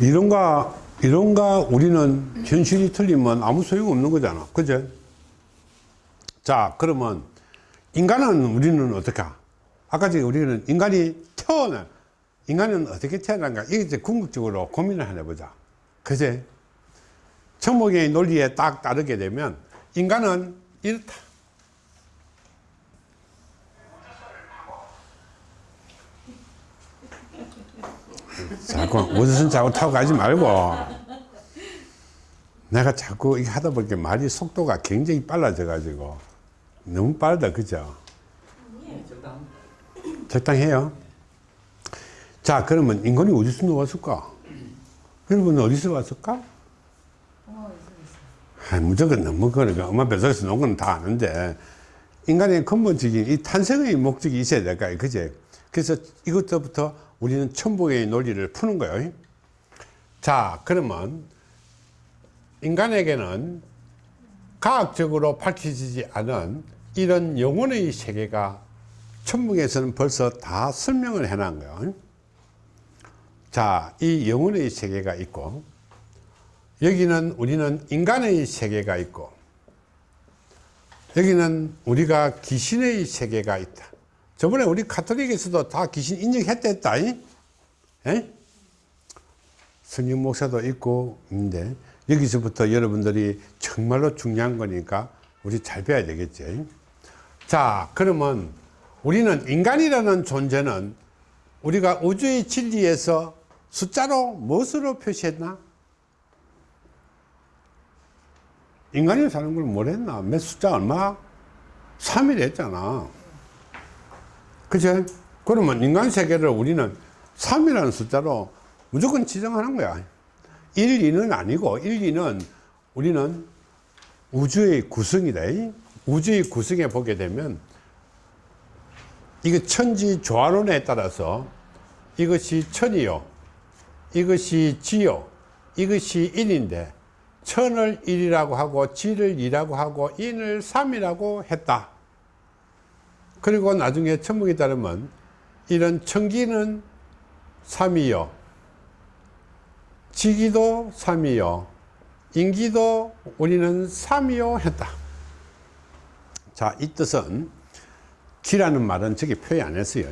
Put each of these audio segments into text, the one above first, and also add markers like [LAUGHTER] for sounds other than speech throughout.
이런가 이런가 우리는 현실이 틀리면 아무 소용 없는 거잖아. 그죠? 자 그러면 인간은 우리는 어떻게? 아까 전에 우리는 인간이 태어나 인간은 어떻게 태어난가? 이게 이제 궁극적으로 고민을 하나 보자. 그제? 천목의 논리에 딱 따르게 되면 인간은 이렇다 자꾸 옷은 자꾸 타고 가지 말고. 내가 자꾸 이게 하다 보니까 말이 속도가 굉장히 빨라져 가지고. 너무 빠르다 그죠? 적당해요. 자 그러면 인간이 어디서 나왔을까? 여러분 어디서 왔을까? 아, 무조건 너무 그러니까 엄마 뱃속에서 놓은 건 다 아는데 인간의 근본적인 이 탄생의 목적이 있어야 될까요? 그제 그래서 이것부터 우리는 천복의 논리를 푸는 거예요. 자 그러면 인간에게는 과학적으로 밝혀지지 않은 이런 영혼의 세계가 천문에서는 벌써 다 설명을 해놓은 거예요. 자, 이 영혼의 세계가 있고 여기는 우리는 인간의 세계가 있고 여기는 우리가 귀신의 세계가 있다 저번에 우리 카톨릭에서도 다 귀신 인정했다 에? 성령 목사도 있고 있는데 여기서부터 여러분들이 정말로 중요한 거니까 우리 잘 배워야 되겠지 자 그러면 우리는 인간이라는 존재는 우리가 우주의 진리에서 숫자로 무엇으로 표시했나? 인간이 사는 걸 뭐랬나? 몇 숫자 얼마? 3일 했잖아. 그죠? 그러면 인간 세계를 우리는 3이라는 숫자로 무조건 지정하는 거야. 1, 2는 아니고 1, 2는 우리는 우주의 구성이다. 우주의 구성에 보게 되면 이거 천지 조화론에 따라서 이것이 천이요. 이것이 지요. 이것이 인인데 천을 1이라고 하고 지를 2라고 하고 인을 3이라고 했다. 그리고 나중에 천문에 따르면 이런 천기는 3이요. 지기도 3이요. 인기도 우리는 3이요 했다. 자, 이 뜻은 기라는 말은 저기 표현 안 했어요.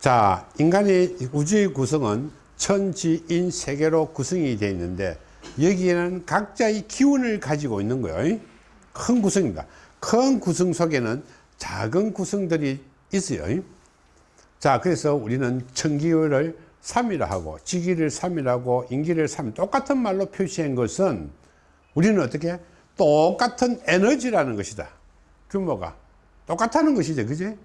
자, 인간의 우주의 구성은 천지인 세계로 구성이 되어 있는데 여기에는 각자의 기운을 가지고 있는 거예요. 큰 구성입니다. 큰 구성 속에는 작은 구성들이 있어요. 자, 그래서 우리는 천기를 3이라 하고 지기를 3이라 하고 인기를 3 똑같은 말로 표시한 것은 우리는 어떻게 똑같은 에너지라는 것이다. 규모가 똑같다는 것이죠. 그지?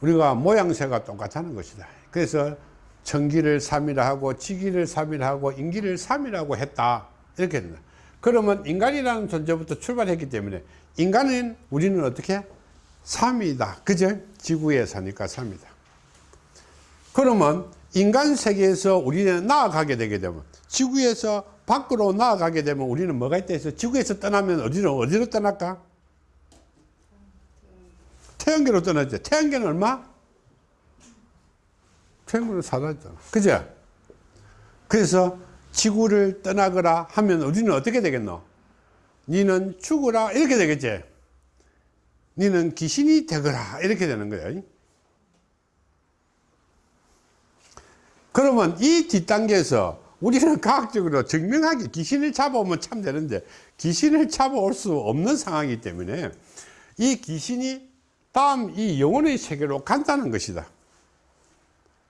우리가 모양새가 똑같다는 것이다. 그래서 천기를 3이라 하고 지기를 3이라 하고 인기를 3이라고 했다. 이렇게 된다. 그러면 인간이라는 존재부터 출발했기 때문에 인간은 우리는 어떻게? 3이다. 그죠? 지구에 사니까 3이다. 그러면 인간 세계에서 우리는 나아가게 되게 되면 지구에서 밖으로 나아가게 되면 우리는 뭐가 있다 해서 지구에서 떠나면 어디로 어디로 떠날까? 태양계로 떠났죠. 태양계는 얼마? 태양계는 사라졌잖아. 그죠? 그래서 지구를 떠나거라 하면 우리는 어떻게 되겠노? 니는 죽어라 이렇게 되겠지. 니는 귀신이 되거라 이렇게 되는 거예요. 그러면 이 뒷단계에서 우리는 [LAUGHS] 과학적으로 증명하기 귀신을 잡아오면 참 되는데 귀신을 잡아올 수 없는 상황이기 때문에 이 귀신이 다음 이 영혼의 세계로 간다는 것이다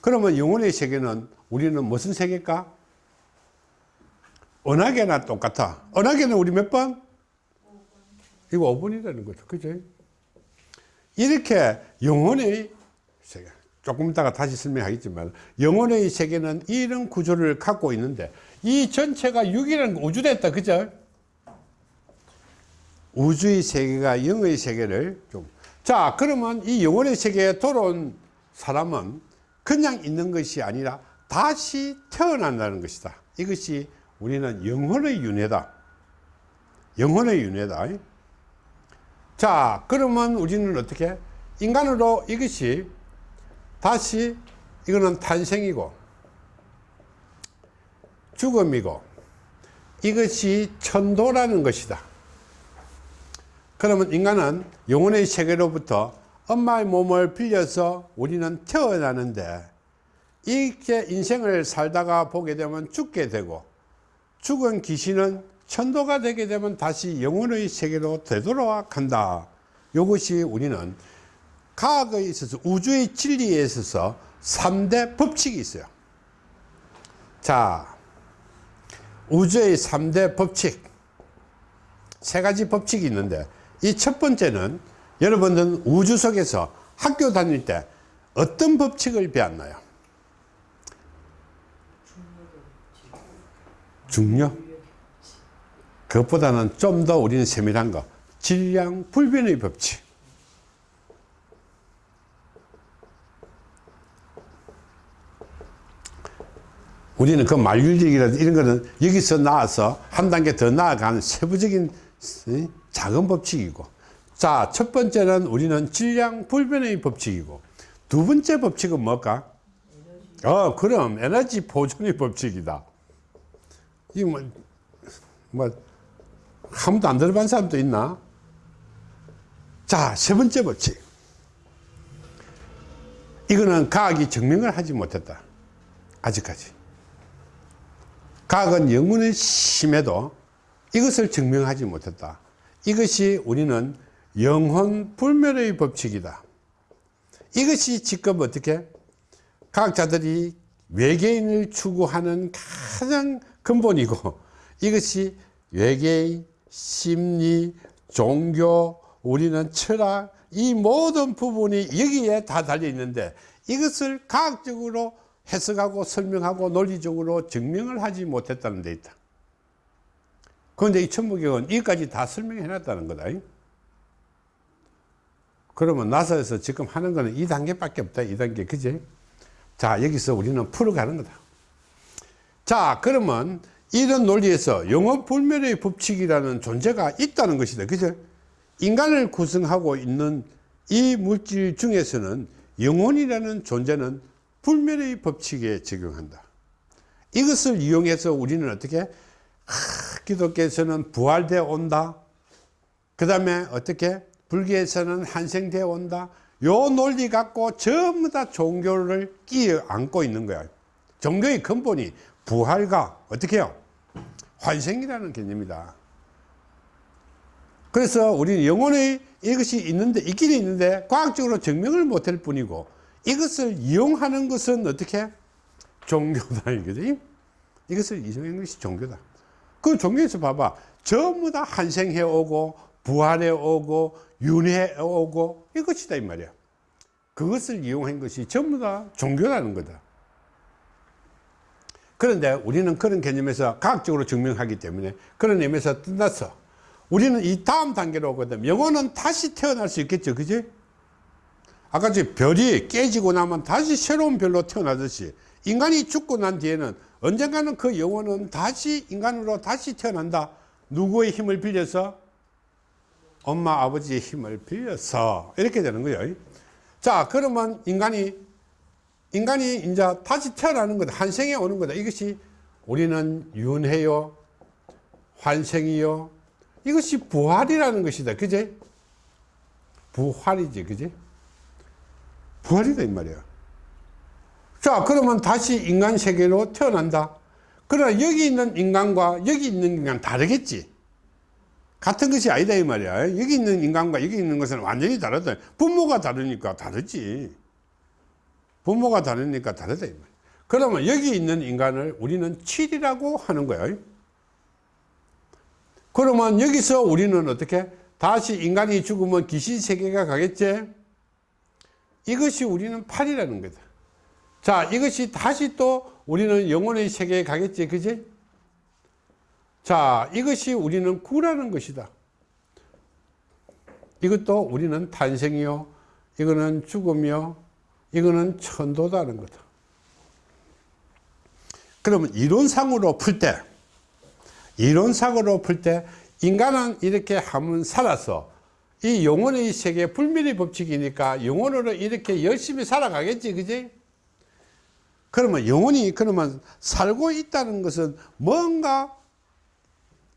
그러면 영혼의 세계는 우리는 무슨 세계일까? 은하계나 똑같아 은하계는 우리 몇 번? 이거 5번이라는 거죠 그죠? 이렇게 영혼의 세계 조금 있다가 다시 설명하겠지만 영혼의 세계는 이런 구조를 갖고 있는데 이 전체가 6이라는 우주됐다. 그죠? 우주의 세계가 영의 세계를 좀. 자 그러면 이 영혼의 세계에 돌아온 사람은 그냥 있는 것이 아니라 다시 태어난다는 것이다. 이것이 우리는 영혼의 윤회다. 영혼의 윤회다 자 그러면 우리는 어떻게? 인간으로 이것이 다시 이거는 탄생이고 죽음이고 이것이 천도라는 것이다. 그러면 인간은 영혼의 세계로부터 엄마의 몸을 빌려서 우리는 태어나는데 이렇게 인생을 살다가 보게 되면 죽게 되고 죽은 귀신은 천도가 되게 되면 다시 영혼의 세계로 되돌아 간다 이것이 우리는 과학에 있어서 우주의 진리에 있어서 3대 법칙이 있어요 자 우주의 3대 법칙 세 가지 법칙이 있는데 이 첫 번째는 여러분들은 우주 속에서 학교 다닐 때 어떤 법칙을 배웠나요? 중력? 그것보다는 좀 더 우리는 세밀한 거. 질량 불변의 법칙. 우리는 그 만율력이라든지 이런 거는 여기서 나와서 한 단계 더 나아가는 세부적인 어, 작은 법칙이고. 자 첫 번째는 우리는 질량 불변의 법칙이고. 두 번째 법칙은 뭘까? 어 그럼 에너지 보존의 법칙이다. 이거 뭐, 뭐 아무도 안 들어본 사람도 있나? 자 세 번째 법칙 이거는 과학이 증명을 하지 못했다 아직까지 과학은 영혼의 심에도 이것을 증명하지 못했다. 이것이 우리는 영혼 불멸의 법칙이다. 이것이 지금 어떻게 과학자들이 외계인을 추구하는 가장 근본이고 이것이 외계인, 심리, 종교, 우리는 철학 이 모든 부분이 여기에 다 달려 있는데 이것을 과학적으로 해석하고 설명하고 논리적으로 증명을 하지 못했다는 데 있다. 그런데 이 천부경은 이까지 다 설명해 놨다는 거다. 그러면 나사에서 지금 하는 거는 2단계밖에 없다. 2단계. 그지? 자, 여기서 우리는 풀어가는 거다. 자, 그러면 이런 논리에서 영원 불멸의 법칙이라는 존재가 있다는 것이다. 그죠? 인간을 구성하고 있는 이 물질 중에서는 영혼이라는 존재는 불멸의 법칙에 적용한다. 이것을 이용해서 우리는 어떻게 하, 기독교에서는 부활되어 온다. 그 다음에 어떻게 불교에서는 환생되어 온다. 요 논리 갖고 전부 다 종교를 끼어 안고 있는 거야. 종교의 근본이 부활과 어떻게 해요? 환생이라는 개념이다. 그래서 우리는 영혼의 이것이 있는데, 있긴 있는데, 과학적으로 증명을 못할 뿐이고, 이것을 이용하는 것은 어떻게? 종교다. 이거지. 이것을 이용하는 것이 종교다. 그 종교에서 봐봐. 전부 다 환생해 오고, 부활해 오고, 윤회 오고, 이것이다. 이 말이야. 그것을 이용한 것이 전부 다 종교라는 거다. 그런데 우리는 그런 개념에서 과학적으로 증명하기 때문에 그런 의미에서 끝났어. 우리는 이 다음 단계로 오거든. 영혼은 다시 태어날 수 있겠죠. 그지? 아까 저 별이 깨지고 나면 다시 새로운 별로 태어나듯이 인간이 죽고 난 뒤에는 언젠가는 그 영혼은 다시 인간으로 다시 태어난다. 누구의 힘을 빌려서? 엄마 아버지의 힘을 빌려서 이렇게 되는 거예요. 자 그러면 인간이 인간이 이제 다시 태어나는 거다. 환생에 오는 거다. 이것이 우리는 윤회요, 환생이요. 이것이 부활이라는 것이다. 그제? 부활이지, 그제? 부활이다 이 말이야 자 그러면 다시 인간 세계로 태어난다 그러나 여기 있는 인간과 여기 있는 인간 다르겠지 같은 것이 아니다 이 말이야 여기 있는 인간과 여기 있는 것은 완전히 다르다 부모가 다르니까 다르지 부모가 다르니까 다르다 그러면 여기 있는 인간을 우리는 7이라고 하는 거야 그러면 여기서 우리는 어떻게 다시 인간이 죽으면 귀신 세계가 가겠지 이것이 우리는 8이라는 거다. 자, 이것이 다시 또 우리는 영혼의 세계에 가겠지, 그지? 자, 이것이 우리는 9라는 것이다. 이것도 우리는 탄생이요, 이거는 죽음이요, 이거는 천도다는 거다. 그러면 이론상으로 풀 때, 이론상으로 풀 때, 인간은 이렇게 한번 살아서 이 영혼의 세계 불멸의 법칙이니까 영혼으로 이렇게 열심히 살아가겠지 그지 그러면 영혼이 그러면 살고 있다는 것은 뭔가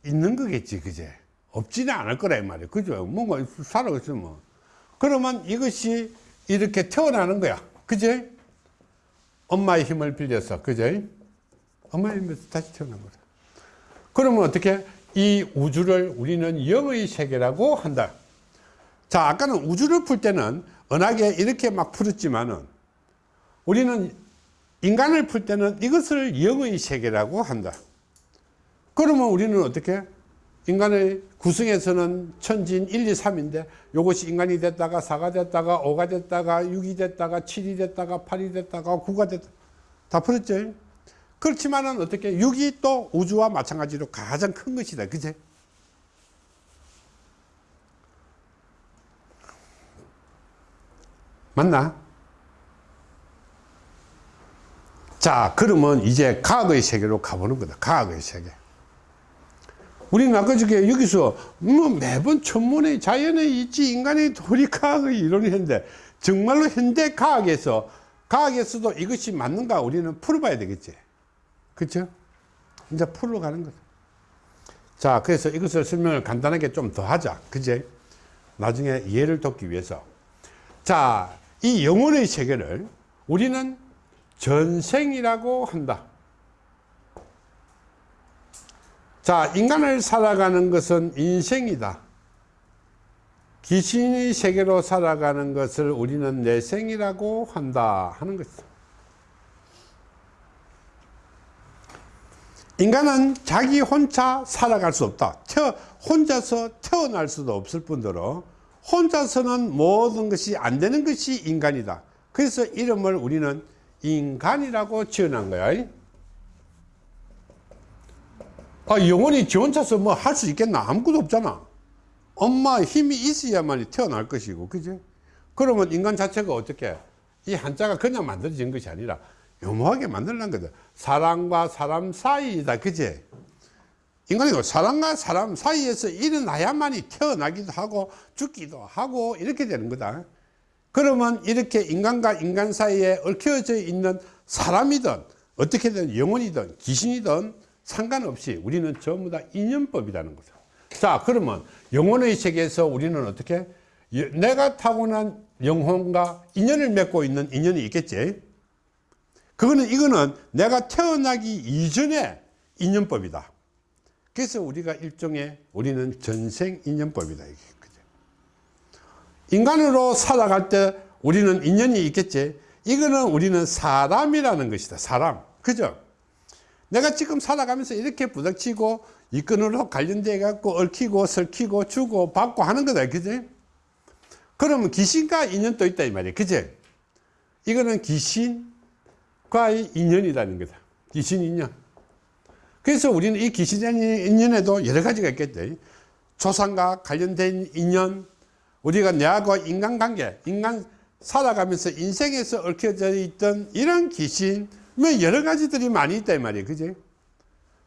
있는 거겠지 그제 없지는 않을 이 말이야 그죠 뭔가 살아고 있으면 뭐. 그러면 이것이 이렇게 태어나는 거야. 그제? 엄마의 힘을 빌려서 그제? 엄마의 힘에서 다시 태어난 거다. 그러면 어떻게? 이 우주를 우리는 영의 세계라고 한다. 자 아까는 우주를 풀 때는 은하계 이렇게 막 풀었지만은 우리는 인간을 풀 때는 이것을 영의 세계라고 한다. 그러면 우리는 어떻게 인간의 구성에서는 천진 1, 2, 3인데 이것이 인간이 됐다가 4가 됐다가 5가 됐다가 6이 됐다가 7이 됐다가 8이 됐다가 9가 됐다. 다 풀었죠. 그렇지만 은 어떻게 6이 또 우주와 마찬가지로 가장 큰 것이다. 그제? 맞나? 자 그러면 이제 과학의 세계로 가보는 거다. 과학의 세계 우리는 아까 저게. 여기서. 뭐 매번 천문의 자연에 있지 인간의 도리 과학의 이론이 했는데 정말로 현대 과학에서 과학에서도 이것이 맞는가 우리는 풀어봐야 되겠지. 그렇죠 이제 풀어 가는 거다 자 그래서 이것을 설명을 간단하게 좀 더 하자. 그제? 나중에 이해를 돕기 위해서. 자이 영혼의 세계를 우리는 전생이라고 한다 자 인간을 살아가는 것은 인생이다. 귀신의 세계로 살아가는 것을 우리는 내생이라고 한다 하는 것이다 인간은 자기 혼자 살아갈 수 없다. 태어, 혼자서 태어날 수도 없을 뿐더러 혼자서는 모든 것이 안 되는 것이 인간이다. 그래서 이름을 우리는 인간이라고 지어낸 거야 아, 영혼이 지 혼자서 뭐 할 수 있겠나? 아무것도 없잖아. 엄마 힘이 있어야만 태어날 것이고 그지? 그러면 인간 자체가 어떻게 이 한자가 그냥 만들어진 것이 아니라 요모하게 만들는 거다. 사람과 사람 사이이다 그지? 인간이 사람과 사람 사이에서 일어나야만이 태어나기도 하고 죽기도 하고 이렇게 되는 거다. 그러면 이렇게 인간과 인간 사이에 얽혀져 있는 사람이든 어떻게든 영혼이든 귀신이든 상관없이 우리는 전부 다 인연법이라는 거죠. 자 그러면 영혼의 세계에서 우리는 어떻게 내가 타고난 영혼과 인연을 맺고 있는 인연이 있겠지? 그거는 이거는 내가 태어나기 이전에 인연법이다. 그래서 우리가 일종의 우리는 전생 인연법이다 이게. 인간으로 살아갈 때 우리는 인연이 있겠지? 이거는 우리는 사람이라는 것이다 사람. 그죠 내가 지금 살아가면서 이렇게 부닥치고 이 끈으로 관련돼 갖고 얽히고 설키고 주고 받고 하는 거다 그지? 그러면 귀신과 인연도 있다 이 말이야. 그지? 이거는 귀신과의 인연이라는 거다. 귀신 인연. 그래서 우리는 이 귀신 인연에도 여러 가지가 있겠죠 조상과 관련된 인연 우리가 내하고 인간관계 인간 살아가면서 인생에서 얽혀져 있던 이런 귀신 뭐 여러 가지들이 많이 있다 이 말이에요. 그지?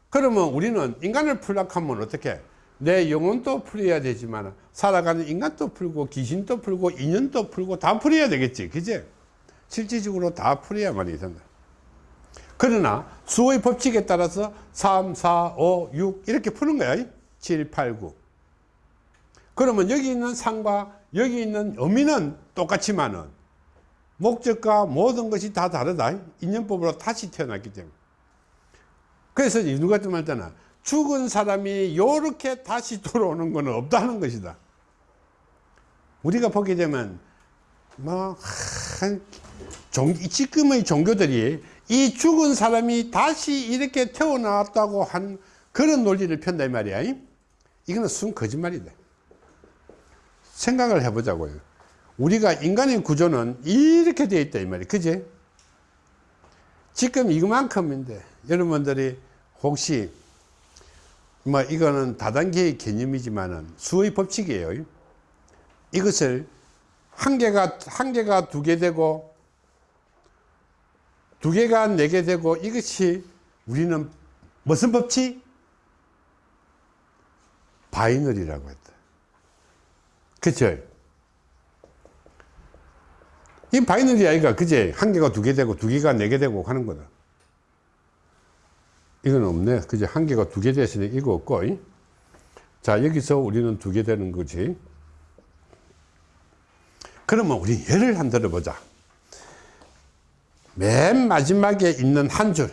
그러면 우리는 인간을 풀락하면 어떻게? 내 영혼도 풀어야 되지만 살아가는 인간도 풀고 귀신도 풀고 인연도 풀고 다 풀어야 되겠지. 그지? 실질적으로 다 풀어야만 된다 그러나 수의 법칙에 따라서 3, 4, 5, 6 이렇게 푸는 거야. 7, 8, 9 그러면 여기 있는 상과 여기 있는 의미는 똑같지만은 목적과 모든 것이 다 다르다. 인연법으로 다시 태어났기 때문에. 그래서 누가 좀 말잖아. 죽은 사람이 이렇게 다시 돌아오는 것은 없다는 것이다. 우리가 보게 되면 뭐 종, 지금의 종교들이 이 죽은 사람이 다시 이렇게 태어났다고 한 그런 논리를 편다 이 말이야. 이거는 순 거짓말이다. 생각을 해보자고요. 우리가 인간의 구조는 이렇게 되어 있다 이 말이에요. 그지? 지금 이만큼인데 여러분들이 혹시 뭐 이거는 다단계의 개념이지만은 수의 법칙이에요. 이것을 한 개가 한 개가 두 개 되고 두 개가 네 개 되고 이것이 우리는 무슨 법칙? binary라고 했다. 그쵸? 이 binary 아이가 그제 한 개가 두 개 되고 두 개가 네 개 되고 하는 거다. 이건 없네. 그제 한 개가 두개 됐으니 이거 없고. 이? 자, 여기서 우리는 두 개 되는 거지. 그러면 우리 예를 한 들어보자. 맨 마지막에 있는 한 줄.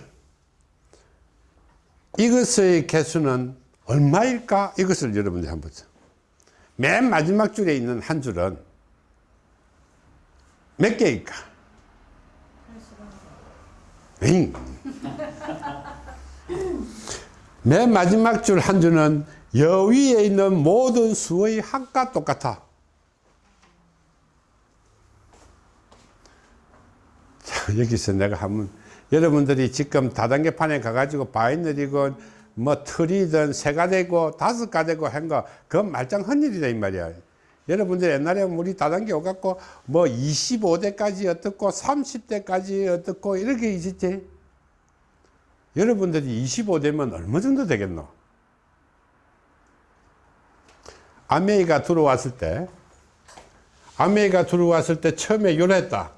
이것의 개수는 얼마일까? 이것을 여러분들이 한번 보자. 맨 마지막 줄에 있는 한 줄은 몇 개일까? 에잉. 맨 마지막 줄 한 줄은 여위에 있는 모든 수의 합과 똑같아. 자, 여기서 내가 한번 여러분들이 지금 다단계판에 가가지고 바이너리건 뭐 틀이든 세가 되고 다섯 가 되고 한거 그건 말짱 헌일이다 이 말이야. 여러분들 옛날에 우리 다단계 오갖고 뭐 25대까지 어떻고 30대까지 어떻고 이렇게 있었지. 여러분들이 25대면 얼마 정도 되겠노? 아메이가 들어왔을 때 아메이가 들어왔을 때 처음에 요랬다.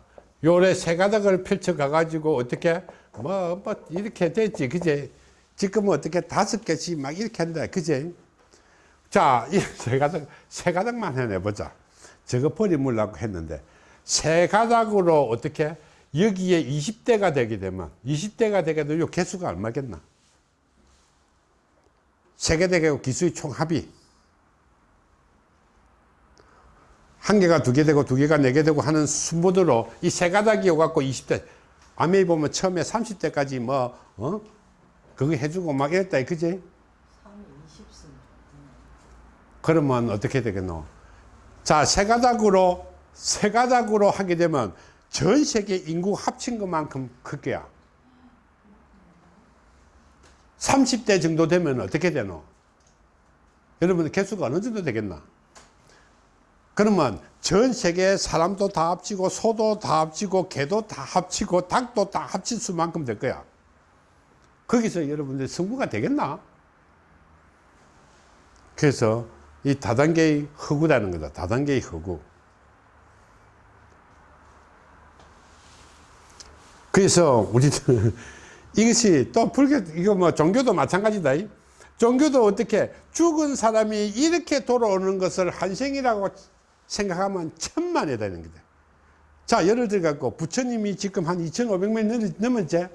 요래 세 가닥을 펼쳐 가가지고 어떻게 뭐, 뭐 이렇게 됐지 그제 지금은 어떻게 다섯 개씩 막 이렇게 한다 그제 자 이 세 가닥 세 가닥만 해내보자 저거 버리물라고 했는데 세 가닥으로 어떻게 여기에 20대가 되게 되면 20대가 되게 되면 요 개수가 얼마겠나 세계대교 기수의 총합이 한 개가 두 개 되고 두 개가 네 개 되고 하는 순보대로 이 세 가닥이 오갖고 20대 아메이 보면 처음에 30대까지 뭐 어? 그거 해주고 막 이랬다 그지? 그러면 어떻게 되겠노? 자, 세 가닥으로 세 가닥으로 하게 되면 전 세계 인구 합친 것만큼 클 거야. 30대 정도 되면 어떻게 되노? 여러분 개수가 어느 정도 되겠나? 그러면 전 세계 사람도 다 합치고 소도 다 합치고 개도 다 합치고 닭도 다 합친 수만큼 될 거야. 거기서 여러분들 성부가 되겠나? 그래서 이 다단계의 허구라는 거다. 다단계의 허구. 그래서 우리는 [LAUGHS] 이것이 또 불교, 이거 뭐 종교도 마찬가지다. 종교도 어떻게 죽은 사람이 이렇게 돌아오는 것을 한생이라고 생각하면 천만에 되는 거다. 자, 예를 들어 갖고 부처님이 지금 한 2,500년 넘었지?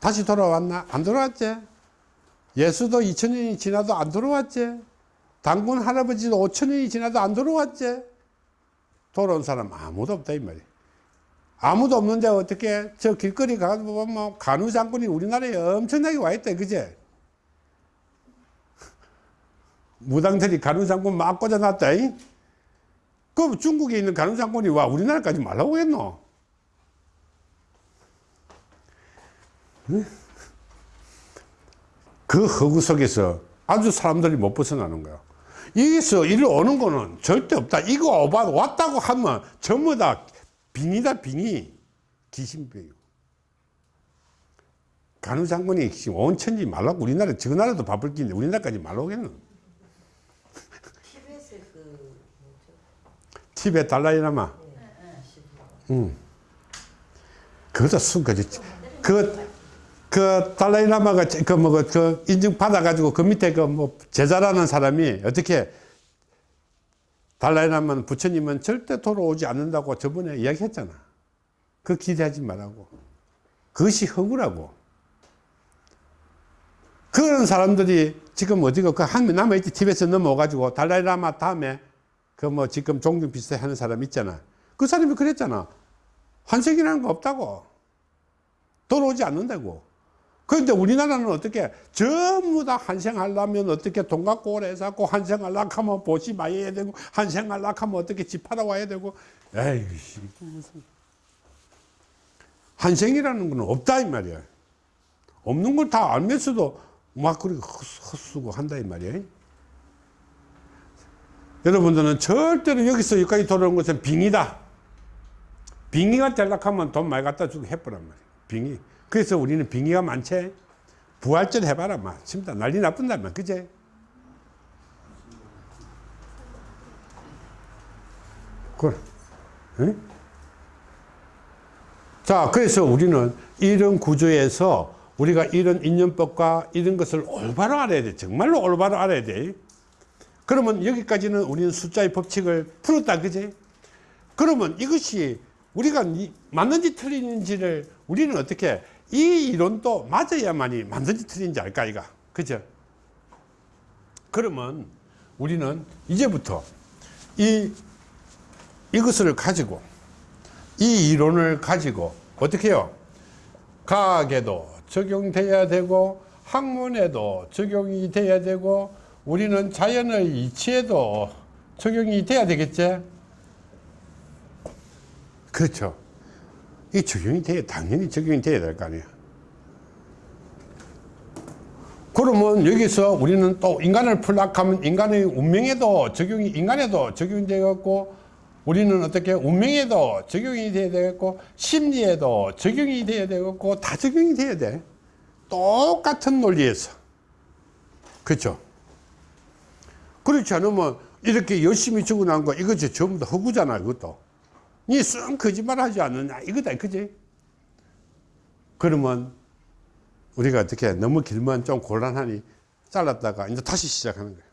다시 돌아왔나? 안 돌아왔지? 예수도 2,000년이 지나도 안 돌아왔지? 당군 할아버지도 5,000년이 지나도 안 돌아왔지? 돌아온 사람 아무도 없다, 이 말이야. 아무도 없는데 어떻게 저 길거리 가서 보면 간우 장군이 우리나라에 엄청나게 와 있다, 그제? [LAUGHS] 무당들이 간우 장군 막 꽂아놨다, 이? 그럼 중국에 있는 간우 장군이 와 우리나라까지 말라고 했노? 그 허구 속에서 아주 사람들이 못 벗어나는 거야. 여기서 이리 오는 거는 절대 없다. 이거 왔다고 하면 전부 다 빙이다, 빙이. 귀신병이고. 간우 장군이 지금 온 천지 말라고 우리나라, 저 나라도 바쁠 긴데 우리나라까지 그 뭐죠? 티베 달라이라마. 응. 그것도 순 거지. 그, 그 달라이라마가 그 뭐, 그 인증 받아가지고 그 밑에 그 뭐 제자라는 사람이 어떻게 달라이라마는 부처님은 절대 돌아오지 않는다고 저번에 이야기했잖아. 그 기대하지 말라고. 그것이 허구라고. 그런 사람들이 지금 어디가 그한 남아있지 티베트에서 넘어가지고 달라이라마 다음에 그 뭐 지금 종교 비슷해 하는 사람 있잖아. 그 사람이 그랬잖아. 환생이라는 거 없다고. 돌아오지 않는다고. 그런데 우리나라는 어떻게 전부 다 환생하려면 어떻게 돈 갖고 오래 해서 환생하려고 하면 많이 해야 되고 환생하려고 하면 어떻게 집 팔아 와야 되고 에이씨 무슨 환생이라는 건 없다 이 말이야. 없는 걸 다 알면서도 막 그렇게 헛수고 한다 이 말이야. 여러분들은 절대로 여기서 여기까지 돌아오는 것은 빙이다. 빙의가 되려고 하면 돈 많이 갖다 주고 해보란 말이야. 빙의. 그래서 우리는 빙의가 많지. 부활절 해봐라. 막. 진짜 난리 나쁜단 말 그제? 그래. 응? 자, 그래서 우리는 이런 구조에서 우리가 이런 인연법과 이런 것을 올바로 알아야 돼. 정말로 올바로 알아야 돼. 그러면 여기까지는 우리는 숫자의 법칙을 풀었다, 그지? 그러면 이것이 우리가 이- 맞는지 틀리는지를 우리는 어떻게 이 이론도 맞아야만이 맞는지 틀린지 알까, 이가. 그죠? 그러면 우리는 이제부터 이, 이것을 가지고 이 이론을 가지고 어떻게 해요? 과학에도 적용돼야 되고 학문에도 적용이 돼야 되고 우리는 자연의 이치에도 적용이 돼야 되겠지? 그렇죠. 이 적용이 돼야 당연히 적용이 돼야 될 거 아니야. 그러면 여기서 우리는 또 인간을 풀락하면 인간의 운명에도 적용이 인간에도 적용이 되겠고 우리는 어떻게 운명에도 적용이 돼야 되겠고 심리에도 적용이 돼야 되겠고 다 적용이 돼야 돼. 똑같은 논리에서. 그렇죠? 그렇지 않으면 이렇게 열심히 적어놓은 거 이것이 전부 다 허구잖아 이것도 니쓴 거짓말 하지 않느냐. 이거다 그지? 그러면 우리가 어떻게 너무 길면 좀 곤란하니 잘랐다가 이제 다시 시작하는 거예요